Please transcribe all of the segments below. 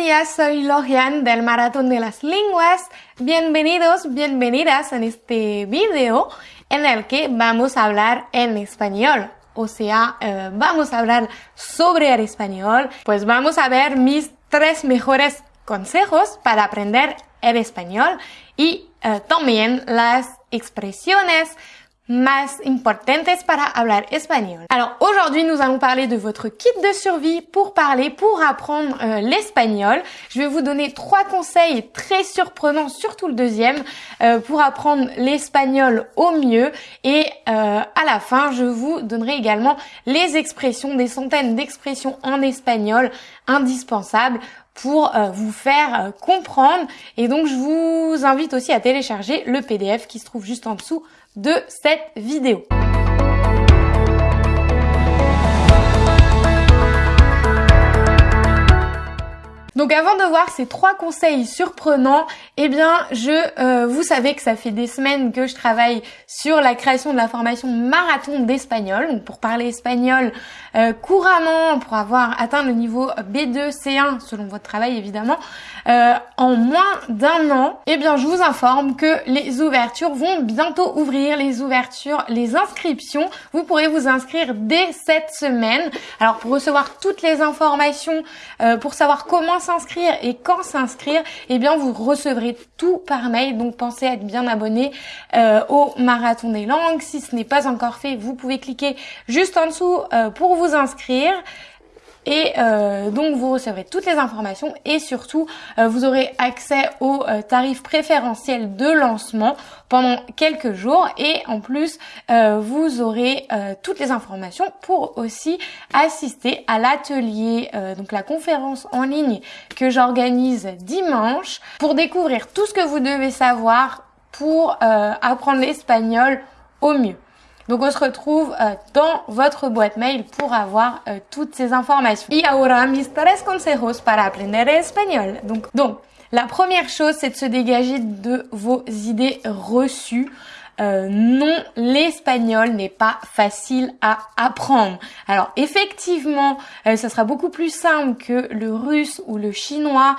días, soy Logian del Maratón de las Lenguas. Bienvenidos, bienvenidas en este video en el que vamos a hablar en español. O sea, eh, vamos a hablar sobre el español. Pues vamos a ver mis tres mejores consejos para aprender el español y eh, también las expresiones más importantes para hablar espagnol. Alors aujourd'hui nous allons parler de votre kit de survie pour parler, pour apprendre euh, l'espagnol. Je vais vous donner trois conseils très surprenants, surtout le deuxième, euh, pour apprendre l'espagnol au mieux. Et euh, à la fin je vous donnerai également les expressions, des centaines d'expressions en espagnol indispensables pour vous faire comprendre. Et donc je vous invite aussi à télécharger le PDF qui se trouve juste en dessous de cette vidéo. Donc avant de voir ces trois conseils surprenants, eh bien je euh, vous savez que ça fait des semaines que je travaille sur la création de la formation marathon d'espagnol, donc pour parler espagnol euh, couramment, pour avoir atteint le niveau B2, C1 selon votre travail évidemment, euh, en moins d'un an. Eh bien je vous informe que les ouvertures vont bientôt ouvrir, les ouvertures, les inscriptions. Vous pourrez vous inscrire dès cette semaine. Alors pour recevoir toutes les informations, pour savoir comment s'inscrire et quand s'inscrire, eh bien vous recevrez tout par mail. Donc pensez à être bien abonné euh, au Marathon des langues. Si ce n'est pas encore fait, vous pouvez cliquer juste en dessous euh, pour vous inscrire. Et euh, donc vous recevrez toutes les informations et surtout euh, vous aurez accès aux euh, tarifs préférentiels de lancement pendant quelques jours et en plus vous aurez toutes les informations pour aussi assister à l'atelier, donc la conférence en ligne que j'organise dimanche pour découvrir tout ce que vous devez savoir pour apprendre l'espagnol au mieux. Donc on se retrouve euh, dans votre boîte mail pour avoir euh, toutes ces informations. Y ahora mis tres consejos para aprender español. Donc, donc la première chose, c'est de se dégager de vos idées reçues. Euh, non, l'espagnol n'est pas facile à apprendre. Alors effectivement, euh, ça sera beaucoup plus simple que le russe ou le chinois.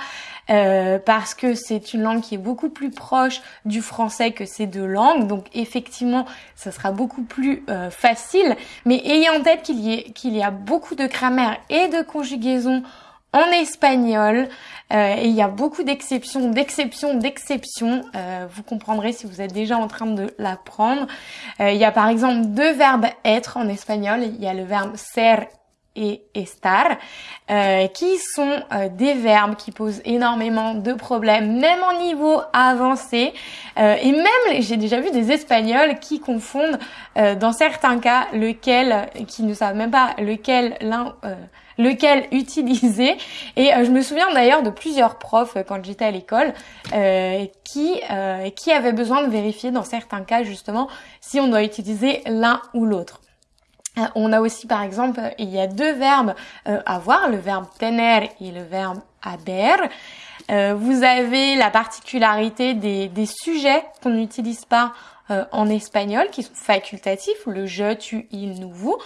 Euh, parce que c'est une langue qui est beaucoup plus proche du français que ces deux langues. Donc effectivement, ça sera beaucoup plus euh, facile. Mais ayez en tête qu'il y, qu'il y a beaucoup de grammaire et de conjugaison en espagnol. Euh, et il y a beaucoup d'exceptions, d'exceptions, d'exceptions. vous comprendrez si vous êtes déjà en train de l'apprendre. il y a par exemple deux verbes être en espagnol. Il y a le verbe ser et estar, euh, qui sont euh, des verbes qui posent énormément de problèmes, même en niveau avancé. Euh, et même, j'ai déjà vu des Espagnols qui confondent, dans certains cas, lequel, qui ne savent même pas lequel l'un lequel utiliser. Et je me souviens d'ailleurs de plusieurs profs quand j'étais à l'école qui qui avaient besoin de vérifier dans certains cas justement si on doit utiliser l'un ou l'autre. Euh, on a aussi par exemple, il y a deux verbes euh, avoir, le verbe tener et le verbe haber. Euh, vous avez la particularité des, des sujets qu'on n'utilise pas en espagnol, qui sont facultatifs, le je, tu, il, nous, vous,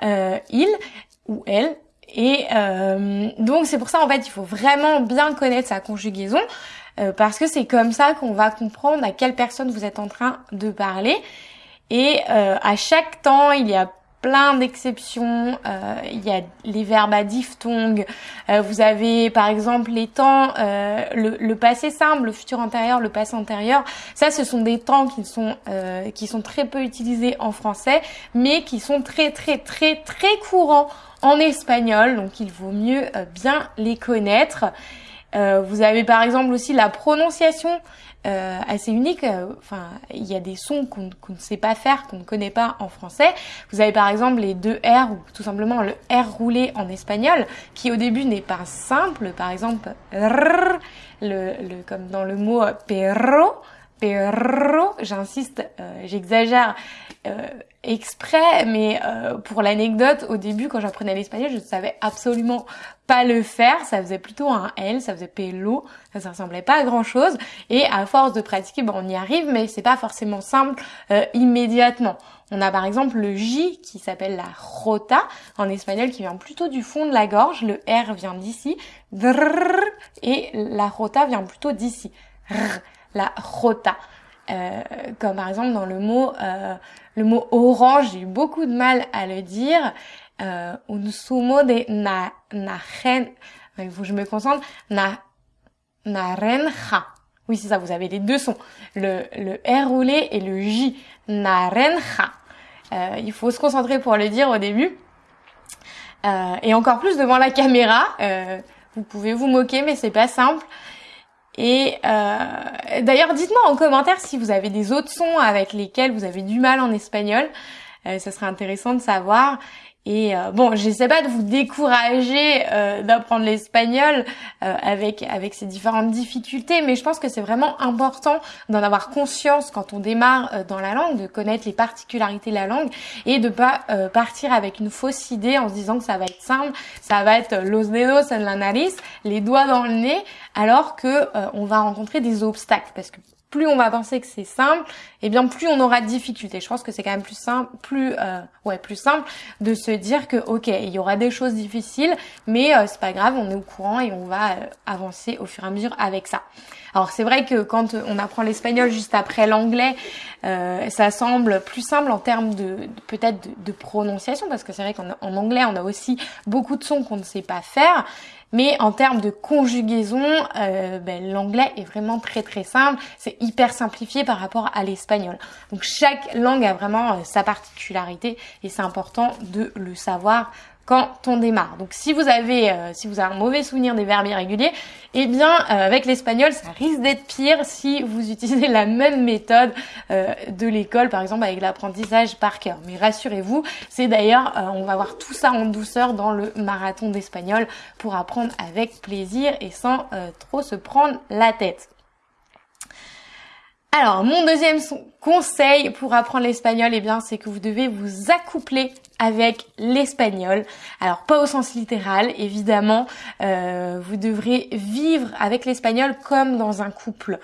il ou elle. Et donc c'est pour ça en fait il faut vraiment bien connaître sa conjugaison parce que c'est comme ça qu'on va comprendre à quelle personne vous êtes en train de parler. Et à chaque temps il y a plein d'exceptions. Euh, il y a les verbes à diphtongue. Euh, vous avez par exemple les temps, euh, le, passé simple, le futur antérieur, le passé antérieur. Ça, ce sont des temps qui sont qui sont très peu utilisés en français, mais qui sont très très très très courants en espagnol. Donc il vaut mieux bien les connaître. Vous avez par exemple aussi la prononciation euh, assez unique. Euh, enfin, il y a des sons qu'on ne sait pas faire, qu'on ne connaît pas en français. Vous avez par exemple les deux R ou tout simplement le R roulé en espagnol, qui au début n'est pas simple. Par exemple, le, le, comme dans le mot perro, J'insiste, j'exagère exprès, mais pour l'anecdote, au début, quand j'apprenais l'espagnol, je ne savais absolument pas le faire. Ça faisait plutôt un L, ça faisait pelo, ça, ça ressemblait pas à grand chose. Et à force de pratiquer, bon, on y arrive, mais c'est pas forcément simple immédiatement. On a par exemple le J qui s'appelle la rota en espagnol qui vient plutôt du fond de la gorge. Le R vient d'ici. Et la rota vient plutôt d'ici. La rota. Euh, comme par exemple dans le mot euh, le mot orange, j'ai eu beaucoup de mal à le dire. Euh, un sumo de na najen, il faut que je me concentre. Na narenja. Oui, c'est ça, vous avez les deux sons. Le, le R roulé et le J. Narenja. Euh, il faut se concentrer pour le dire au début. Euh, et encore plus devant la caméra. Euh, vous pouvez vous moquer, mais c'est pas simple. Et euh, d'ailleurs, dites-moi en commentaire si vous avez des autres sons avec lesquels vous avez du mal en espagnol. Euh, ça serait intéressant de savoir. Et euh, bon, j'essaie pas de vous décourager euh, d'apprendre l'espagnol euh, avec avec ces différentes difficultés, mais je pense que c'est vraiment important d'en avoir conscience quand on démarre euh, dans la langue, de connaître les particularités de la langue et de pas partir avec une fausse idée en se disant que ça va être simple, ça va être los dedos en la nariz, les doigts dans le nez, alors que on va rencontrer des obstacles. Parce que plus on va penser que c'est simple, et eh bien plus on aura de difficultés. Je pense que c'est quand même plus simple, plus euh, ouais, plus simple de se dire que ok, il y aura des choses difficiles, mais euh, c'est pas grave, on est au courant et on va euh, avancer au fur et à mesure avec ça. Alors c'est vrai que quand on apprend l'espagnol juste après l'anglais, ça semble plus simple en termes de, peut-être de, de, prononciation, parce que c'est vrai qu'en anglais on a aussi beaucoup de sons qu'on ne sait pas faire. Mais en termes de conjugaison, euh, ben, l'anglais est vraiment très très simple. C'est hyper simplifié par rapport à l'espagnol. Donc chaque langue a vraiment euh, sa particularité et c'est important de le savoir quand on démarre. Donc si vous avez euh, si vous avez un mauvais souvenir des verbes irréguliers, eh bien euh, avec l'espagnol ça risque d'être pire si vous utilisez la même méthode euh, de l'école par exemple avec l'apprentissage par cœur. Mais rassurez-vous, c'est d'ailleurs on va voir tout ça en douceur dans le marathon d'espagnol pour apprendre avec plaisir et sans trop se prendre la tête. Alors, mon deuxième conseil pour apprendre l'espagnol, eh bien, c'est que vous devez vous accoupler avec l'espagnol. Alors, pas au sens littéral, évidemment. Euh, vous devrez vivre avec l'espagnol comme dans un couple.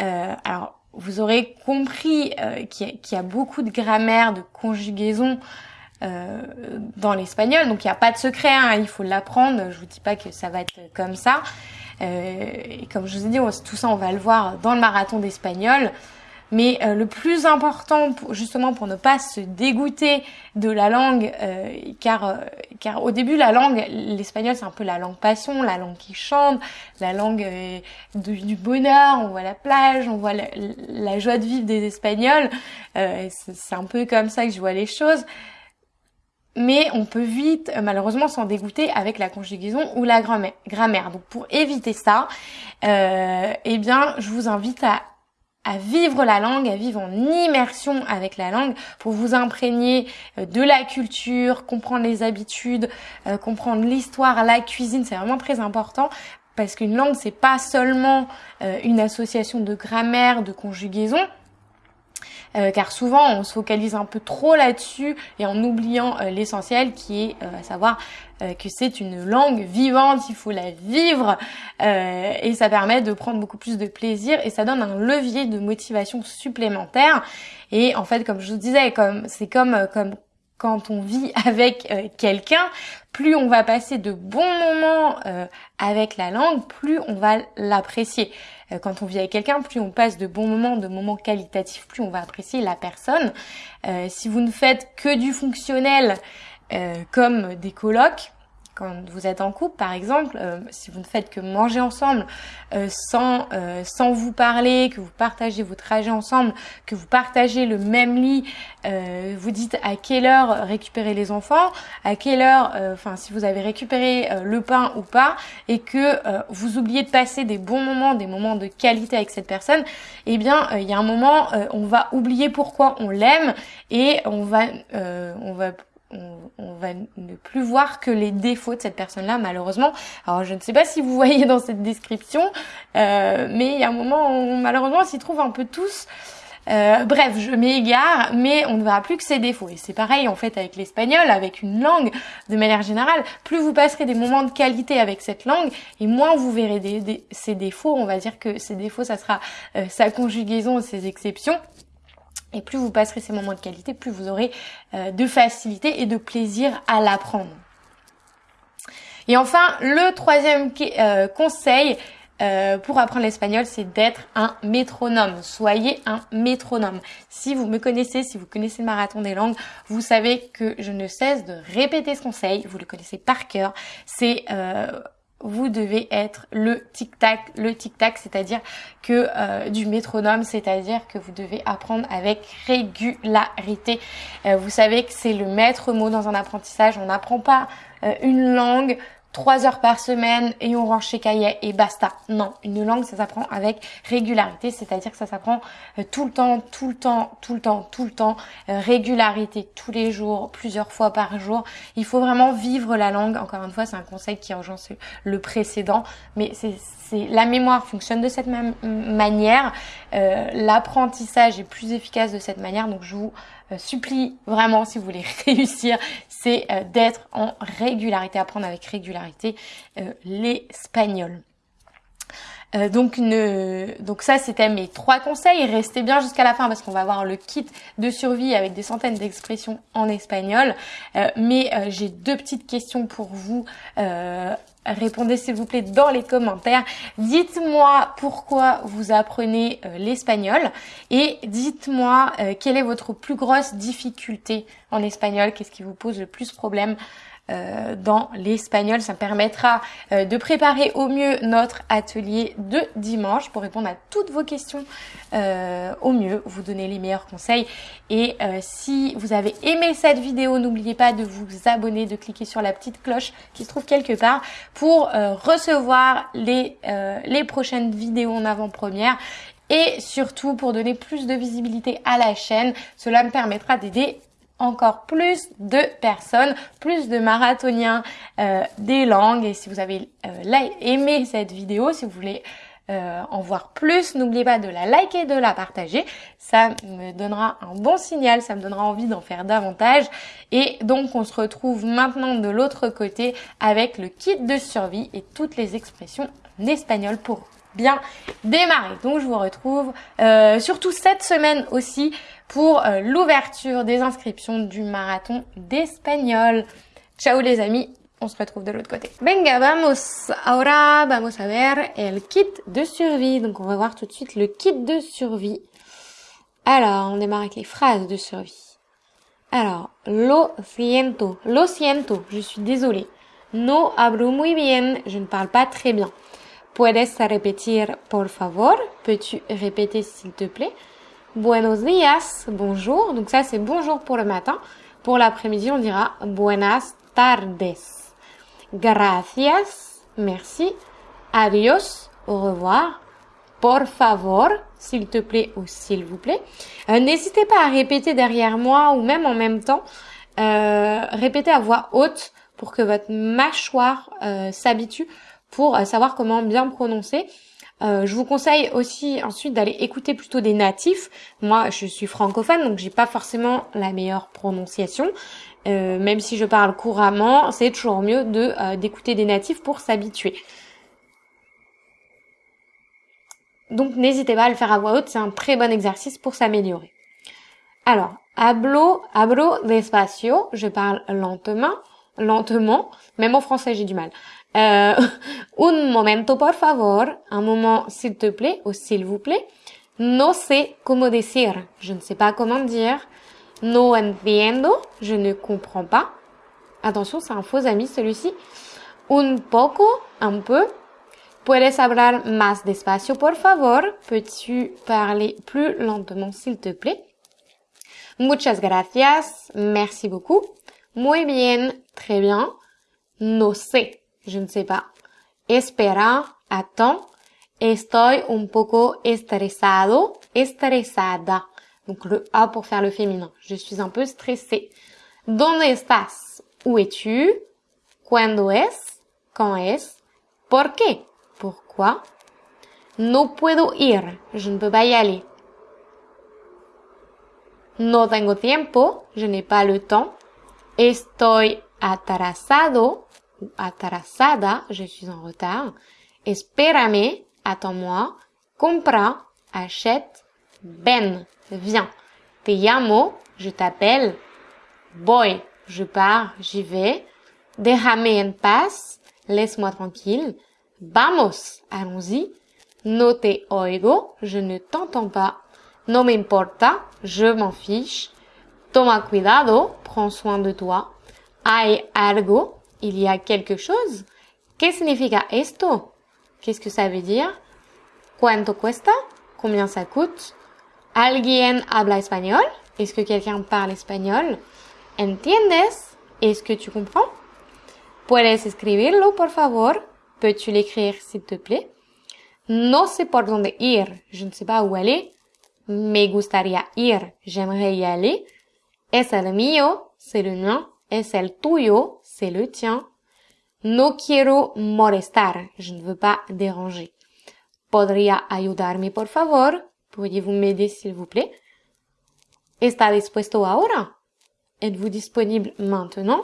Euh, alors, vous aurez compris euh, qu'il y, a beaucoup de grammaire, de conjugaison dans l'espagnol. Donc, il n'y a pas de secret, hein, il faut l'apprendre. Je vous dis pas que ça va être comme ça. Euh, et comme je vous ai dit, tout ça, on va le voir dans le marathon d'espagnol. Mais euh, le plus important, justement, pour ne pas se dégoûter de la langue, euh, car car au début la langue, l'espagnol c'est un peu la langue passion, la langue qui chante, la langue du bonheur. On voit la plage, on voit la, la joie de vivre des Espagnols. c'est un peu comme ça que je vois les choses mais on peut vite euh, malheureusement s'en dégoûter avec la conjugaison ou la grammaire. Donc pour éviter ça, euh, eh bien je vous invite à, vivre la langue, à vivre en immersion avec la langue pour vous imprégner euh, de la culture, comprendre les habitudes, euh, comprendre l'histoire, la cuisine, c'est vraiment très important parce qu'une langue c'est pas seulement une association de grammaire, de conjugaison, euh, car souvent on se focalise un peu trop là-dessus et en oubliant euh, l'essentiel qui est euh, à savoir que c'est une langue vivante, il faut la vivre et ça permet de prendre beaucoup plus de plaisir et ça donne un levier de motivation supplémentaire. Et en fait comme je vous disais comme c'est comme comme quand on vit avec quelqu'un, plus on va passer de bons moments avec la langue, plus on va l'apprécier. Euh, quand on vit avec quelqu'un, plus on passe de bons moments, de moments qualitatifs, plus on va apprécier la personne. Euh, si vous ne faites que du fonctionnel, euh, comme des colloques, quand vous êtes en couple, par exemple, euh, si vous ne faites que manger ensemble euh, sans euh, sans vous parler, que vous partagez vos trajets ensemble, que vous partagez le même lit, vous dites à quelle heure récupérer les enfants, à quelle heure, enfin si vous avez récupéré le pain ou pas, et que vous oubliez de passer des bons moments, des moments de qualité avec cette personne, eh bien il y a un moment, on va oublier pourquoi on l'aime et on va on va on, va ne plus voir que les défauts de cette personne-là, malheureusement. Alors, je ne sais pas si vous voyez dans cette description, euh, mais il y a un moment où, malheureusement, on s'y trouve un peu tous. Euh, bref, je m'égare, mais on ne verra plus que ses défauts. Et c'est pareil en fait avec l'espagnol, avec une langue de manière générale. Plus vous passerez des moments de qualité avec cette langue, et moins vous verrez des, ses défauts. On va dire que ses défauts, ça sera euh, sa conjugaison, ses exceptions. Et plus vous passerez ces moments de qualité, plus vous aurez euh, de facilité et de plaisir à l'apprendre. Et enfin, le troisième conseil, euh, pour apprendre l'espagnol, c'est d'être un métronome. Soyez un métronome. Si vous me connaissez, si vous connaissez le marathon des langues, vous savez que je ne cesse de répéter ce conseil. Vous le connaissez par cœur. C'est euh, vous devez être le tic-tac, le tic-tac, c'est-à-dire que euh, du métronome, c'est-à-dire que vous devez apprendre avec régularité. vous savez que c'est le maître mot dans un apprentissage. On n'apprend pas une langue trois heures par semaine et on range chez cahier et basta. Non, une langue ça s'apprend avec régularité, c'est-à-dire que ça s'apprend euh, tout le temps, tout le temps, tout le temps, tout le temps, euh, régularité tous les jours, plusieurs fois par jour. Il faut vraiment vivre la langue. Encore une fois, c'est un conseil qui rejoint le précédent, mais c'est la mémoire fonctionne de cette même manière, euh, l'apprentissage est plus efficace de cette manière. Donc je vous supplie vraiment, si vous voulez réussir, c'est euh, d'être en régularité, apprendre avec régularité l'espagnol. Donc, donc ça, c'était mes trois conseils. Restez bien jusqu'à la fin parce qu'on va avoir le kit de survie avec des centaines d'expressions en espagnol. mais j'ai deux petites questions pour vous Répondez s'il vous plaît dans les commentaires. Dites-moi pourquoi vous apprenez euh, l'espagnol et dites-moi euh, quelle est votre plus grosse difficulté en espagnol, qu'est-ce qui vous pose le plus problème? Euh, dans l'espagnol. Ça permettra euh, de préparer au mieux notre atelier de dimanche pour répondre à toutes vos questions euh, au mieux, vous donner les meilleurs conseils. Et si vous avez aimé cette vidéo, n'oubliez pas de vous abonner, de cliquer sur la petite cloche qui se trouve quelque part pour recevoir les, les prochaines vidéos en avant-première et surtout pour donner plus de visibilité à la chaîne. Cela me permettra d'aider encore plus de personnes, plus de marathoniens euh, des langues. Et si vous avez euh, aimé cette vidéo, si vous voulez euh, en voir plus, n'oubliez pas de la liker, de la partager. Ça me donnera un bon signal, ça me donnera envie d'en faire davantage. Et donc on se retrouve maintenant de l'autre côté avec le kit de survie et toutes les expressions en espagnol pour bien démarrer. Donc je vous retrouve surtout cette semaine aussi pour euh, l'ouverture des inscriptions du marathon d'espagnol. Ciao les amis, on se retrouve de l'autre côté. Venga, vamos. Ahora vamos a ver el kit de survie. Donc on va voir tout de suite le kit de survie. Alors, on démarre avec les phrases de survie. Alors, lo siento, lo siento, je suis désolée. No hablo muy bien, je ne parle pas très bien. Puedes repetir, por favor? Peux-tu répéter s'il te plaît? Buenos días, bonjour. Donc ça, c'est bonjour pour le matin. Pour l'après-midi, on dira buenas tardes. Gracias, merci. Adios, au revoir. Por favor, s'il te plaît ou s'il vous plaît. Euh, n'hésitez pas à répéter derrière moi ou même en même temps. Euh, répétez à voix haute pour que votre mâchoire euh, s'habitue pour savoir comment bien prononcer. Euh, je vous conseille aussi ensuite d'aller écouter plutôt des natifs. Moi, je suis francophone, donc j'ai pas forcément la meilleure prononciation. Euh, même si je parle couramment, c'est toujours mieux de euh, d'écouter des natifs pour s'habituer. Donc n'hésitez pas à le faire à voix haute, c'est un très bon exercice pour s'améliorer. Alors, hablo, hablo despacio, je parle lentement, lentement, même en français j'ai du mal. Euh, un momento, por favor. Un moment, s'il te plaît, ou s'il vous plaît. No sé cómo decir. Je ne sais pas comment dire. No entiendo. Je ne comprends pas. Attention, c'est un faux ami, celui-ci. Un poco, un peu. Puedes hablar más despacio, por favor. Peux-tu parler plus lentement, s'il te plaît? Muchas gracias. Merci beaucoup. Muy bien. Très bien. No sé. Je ne sais pas. Espera, attends. Estoy un poco estresado, estresada. Donc le A pour faire le féminin. Je suis un peu stressée. ¿Dónde estás? Où es-tu? ¿Cuándo es? Quand es? ¿Por qué? Pourquoi? No puedo ir. Je ne peux pas y aller. No tengo tiempo. Je n'ai pas le temps. Estoy atrasado atrasada. Je suis en retard. Espérame. Attends-moi. Compra. Achète. Ven. Viens. Te llamo. Je t'appelle. Voy. Je pars. J'y vais. Déjame en paz. Laisse-moi tranquille. Vamos. Allons-y. No te oigo. Je ne t'entends pas. No me importa. Je m'en fiche. Toma cuidado. Prends soin de toi. Hay algo. Il y a quelque chose. ¿Qué significa esto? Qu'est-ce que ça veut dire? ¿Cuánto cuesta? Combien ça coûte? ¿Alguien habla español? Est-ce que quelqu'un parle espagnol? ¿Entiendes? Est-ce que tu comprends? ¿Puedes escribirlo, por favor? Peux-tu l'écrire, s'il te plaît? No sé por dónde ir. Je ne sais pas où aller. Me gustaría ir. J'aimerais y aller. Es el mío. C'est le mien. Es el tuyo. C'est le tien. No quiero molestar. Je ne veux pas déranger. ¿Podría ayudarme, por favor? Pourriez-vous m'aider, s'il vous plaît? ¿Está dispuesto ahora? Êtes-vous disponible maintenant?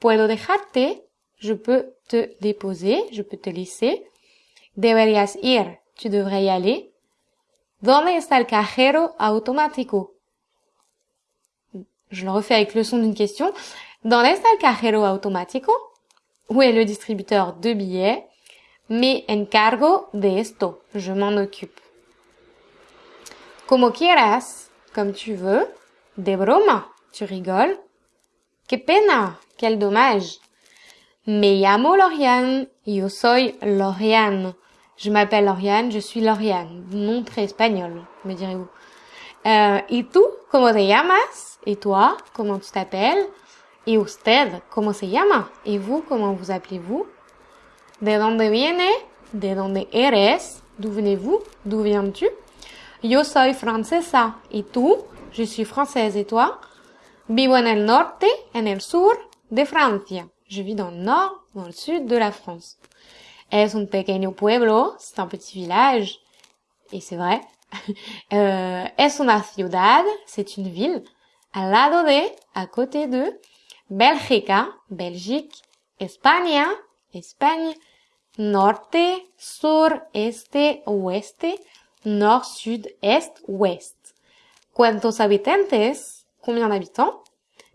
Puedo dejarte? Je peux te déposer. Je peux te laisser. Deberías ir? Tu devrais y aller. ¿Dónde está el cajero automático? Je le refais avec le son d'une question. ¿Dónde está el cajero automático? Où est le distributeur de billets? Me encargo de esto. Je m'en occupe. Como quieras, comme tu veux. De broma, tu rigoles. Que pena, quel dommage. Me llamo Lauriane. Yo soy Lauriane. Je m'appelle Lauriane, je suis Lauriane. Nom très espagnol, me direz-vous. Euh, ¿Y tú? ¿Cómo te llamas? Et toi? Comment tu t'appelles? ¿Y usted? ¿Cómo se llama? Et vous? Comment vous appelez-vous? ¿De dónde viene? ¿De dónde eres? D'où venez-vous? D'où viens-tu? Yo soy francesa. ¿Y tú? Je suis française. Et toi? Vivo en el norte, en el sur de Francia. Je vis dans le nord, dans le sud de la France. Es un pequeño pueblo, c'est un petit village, et c'est vrai. euh, es una ciudad, c'est une ville. Al lado de, à côté de. Bélgica, Belgique. España, Espagne. Norte, sur, este, oeste. Nord, sud, est, ouest. ¿Cuántos habitantes? Combien d'habitants?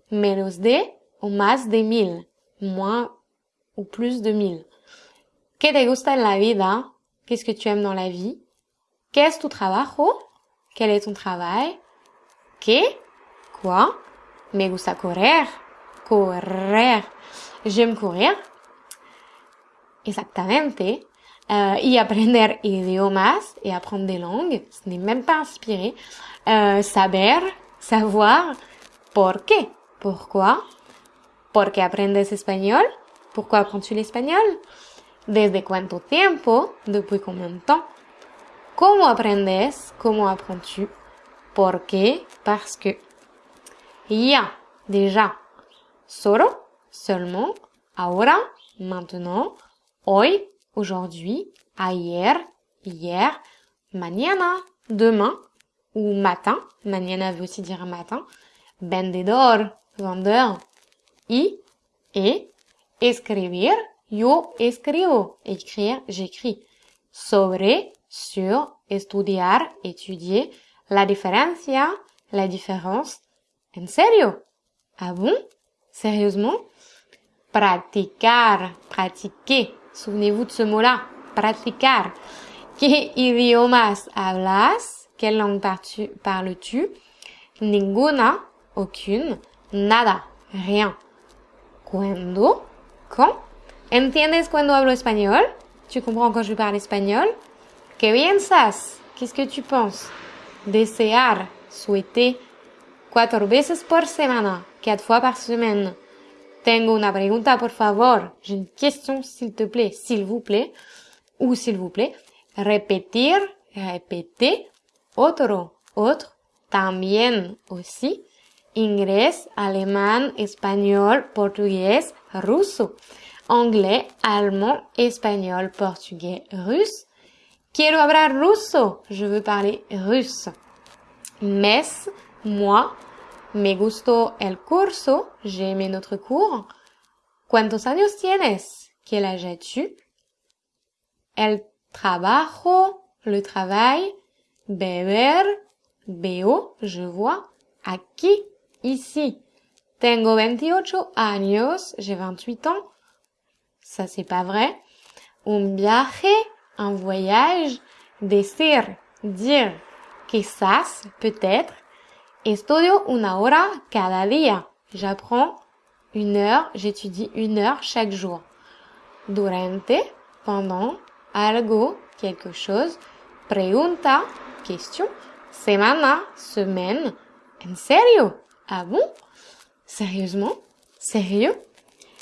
Menos de ou más de mille. Moins ou plus de mille. ¿Qué te gusta en la vida? Qu'est-ce que tu aimes dans la vie? ¿Qué es tu trabajo? Quel est ton travail? ¿Qué? Quoi? Me gusta correr. Correr. J'aime courir. Exactamente. Euh, y aprender idiomas et apprendre des langues. Ce n'est même pas inspiré. Euh, saber, savoir. ¿Por qué? Pourquoi? Porque aprendes espagnol? Pourquoi apprends-tu l'espagnol? ¿Desde cuánto tiempo? ¿Depuis combien de temps? ¿Cómo aprendes? ¿Cómo apprends-tu? ¿Por qué? Parce que. Ya, déjà. Solo, seulement. Ahora, maintenant. Hoy, aujourd'hui. Ayer, hier. Mañana, demain. Ou matin. Mañana veut aussi dire matin. Vendedor, vendeur. Y, et. Escribir, yo escribo. Écrire, j'écris. Sobre, sur, estudiar, étudier. La diferencia, la différence. En serio? Ah bon? Sérieusement? Praticar, pratiquer. Souvenez-vous de ce mot-là. Praticar. ¿Qué idiomas hablas? Quelle langue parles-tu? Ninguna, aucune. Nada, rien. ¿Cuándo? Quand? ¿Entiendes cuando hablo espagnol? Tu comprends quand je parle espagnol? Que piensas? Qu'est-ce que tu penses? Desear, souhaiter. Cuatro veces por semana, quatre fois par semaine. Tengo una pregunta, por favor. J'ai une question, s'il te plaît, s'il vous plaît, ou s'il vous plaît. Repetir, répéter. Otro, autre. También, aussi. inglés, alemán, espagnol, portugais, ruso. Anglais, allemand, espagnol, portugais, russe. Quiero hablar ruso. Je veux parler russe. Mes, moi. Me gustó el curso. J'ai aimé notre cours. ¿Cuántos años tienes? Quel âge as-tu? El trabajo, le travail. Beber, veo, je vois. Aquí, ici. Tengo 28 años, j'ai 28 ans. Ça, c'est pas vrai. Un viaje, un voyage. Decir, dire. Quizás, peut-être. Estudio una hora cada día. J'apprends une heure, j'étudie une heure chaque jour. Durante, pendant, algo, quelque chose. Pregunta, question. Semana, semaine. En serio? Ah bon? Sérieusement? Sérieux?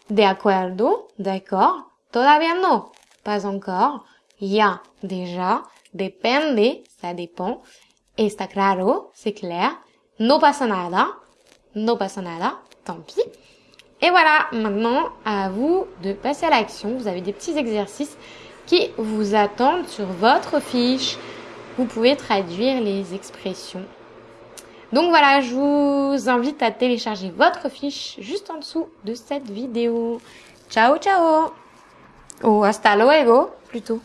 De acuerdo, d'accord? Todavía no, pas encore? Ya, déjà? Depende, ça dépend. Está claro, c'est clair? No pasa nada, no pasa nada, tant pis. Et voilà, maintenant à vous de passer à l'action. Vous avez des petits exercices qui vous attendent sur votre fiche. Vous pouvez traduire les expressions. Donc voilà, je vous invite à télécharger votre fiche juste en dessous de cette vidéo. Ciao ciao Ou hasta luego plutôt.